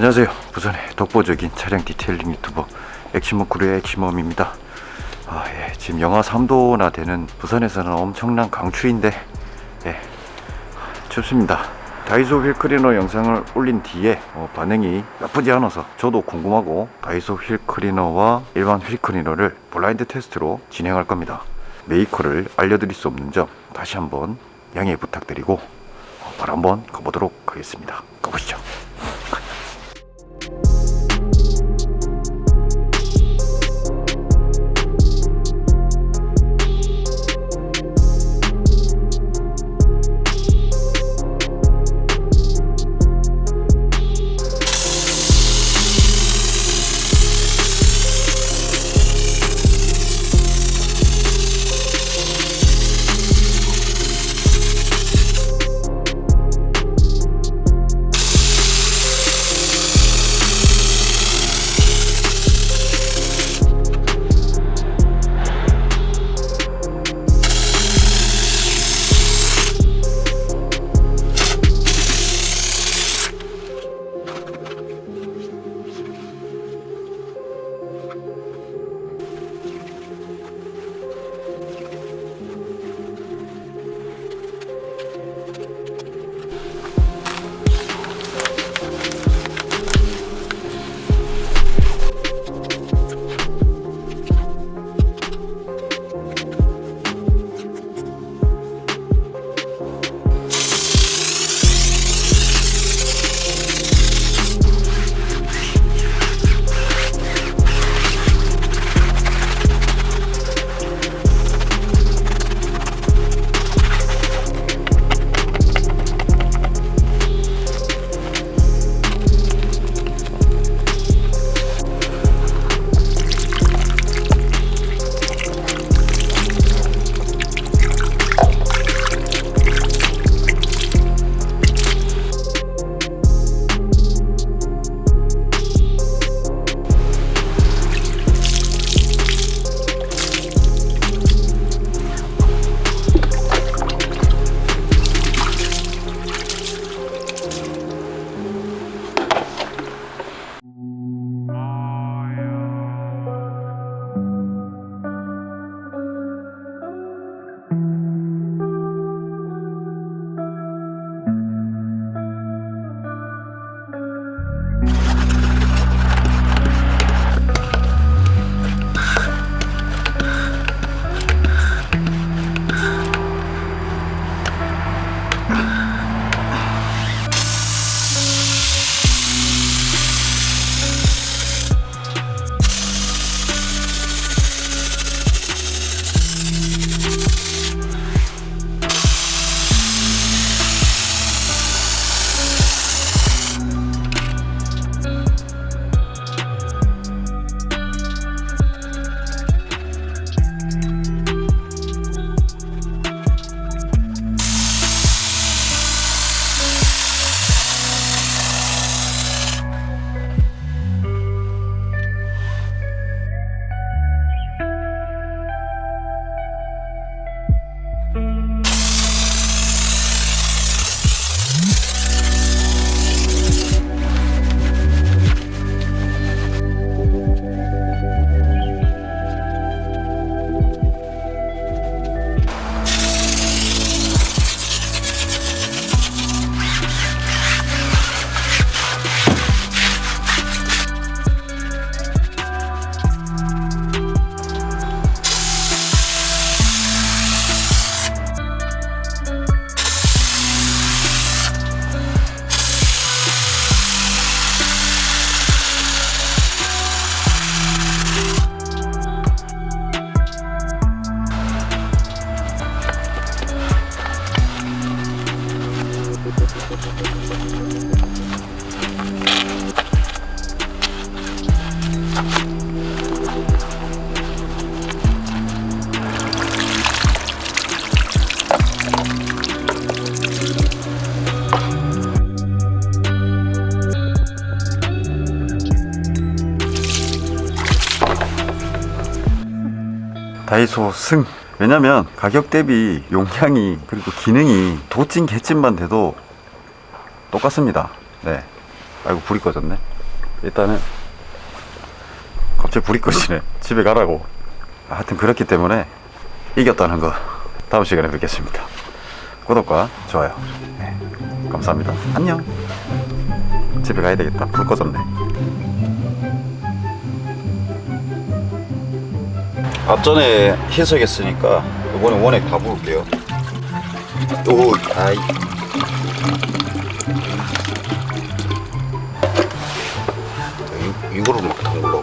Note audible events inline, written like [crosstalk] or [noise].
안녕하세요. 부산의 독보적인 차량 detailing 유튜버 액시모크루의 액시멈입니다. 아, 예, 지금 영하 3도나 되는 부산에서는 엄청난 강추위인데 예, 춥습니다. 다이소 휠 클리너 영상을 올린 뒤에 어, 반응이 나쁘지 않아서 저도 궁금하고 다이소 휠 클리너와 일반 휠 클리너를 블라인드 테스트로 진행할 겁니다. 메이커를 알려드릴 수 없는 점 다시 한번 양해 부탁드리고 어, 바로 한번 가보도록 하겠습니다. 가보시죠 다이소 승. 왜냐면 가격 대비 용량이 그리고 기능이 도찐 개찐만 돼도 똑같습니다. 네. 아이고 불이 꺼졌네. 일단은 갑자기 불이 꺼지네. [laughs] 집에 가라고. 하여튼 그렇기 때문에 이겼다는 거 다음 시간에 뵙겠습니다. 구독과 좋아요. 네, 감사합니다. 안녕. 집에 가야 되겠다. 불 꺼졌네. 앞전에 희석했으니까 이번에 원액 다 부을게요. 오 아이 이, 이거를 막 담그려고요